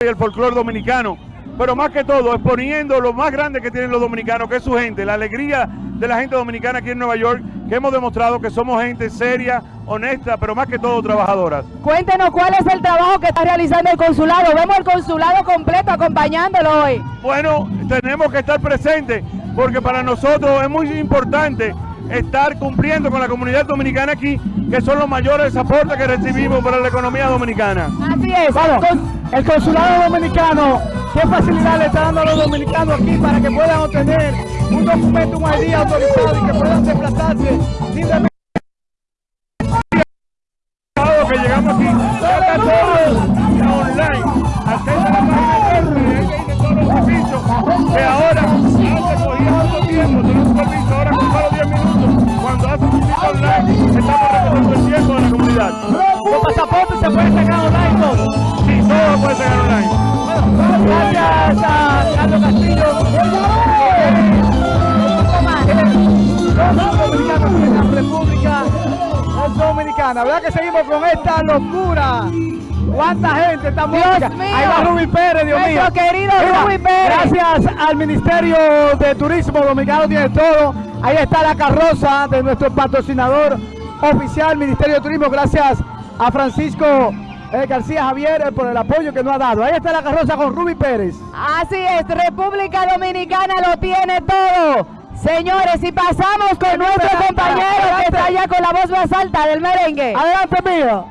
y el folclore dominicano, pero más que todo exponiendo lo más grande que tienen los dominicanos, que es su gente, la alegría de la gente dominicana aquí en Nueva York, que hemos demostrado que somos gente seria, honesta, pero más que todo trabajadoras. Cuéntenos cuál es el trabajo que está realizando el consulado. Vemos el consulado completo acompañándolo hoy. Bueno, tenemos que estar presentes porque para nosotros es muy importante estar cumpliendo con la comunidad dominicana aquí, que son los mayores aportes que recibimos para la economía dominicana. Así es. El consulado dominicano, ¿qué facilidad le está dando a los dominicanos aquí para que puedan obtener un documento, un ID autorizado y que puedan desplazarse libremente? que llegamos aquí, Carlos Castillo. Los República Dominicana. ¿Verdad que seguimos con esta locura? ¿Cuánta gente está mío. Ahí va Rubí Pérez, Dios mío. Querido Mira, Pérez. Gracias al Ministerio de Turismo Dominicano tiene todo. Ahí está la carroza de nuestro patrocinador oficial, Ministerio de Turismo. Gracias a Francisco eh, García Javier eh, por el apoyo que nos ha dado. Ahí está la carroza con Ruby Pérez. Así es, República Dominicana lo tiene todo. Señores, y pasamos con nuestro compañero que está allá con la voz más alta del merengue. Adelante, mío.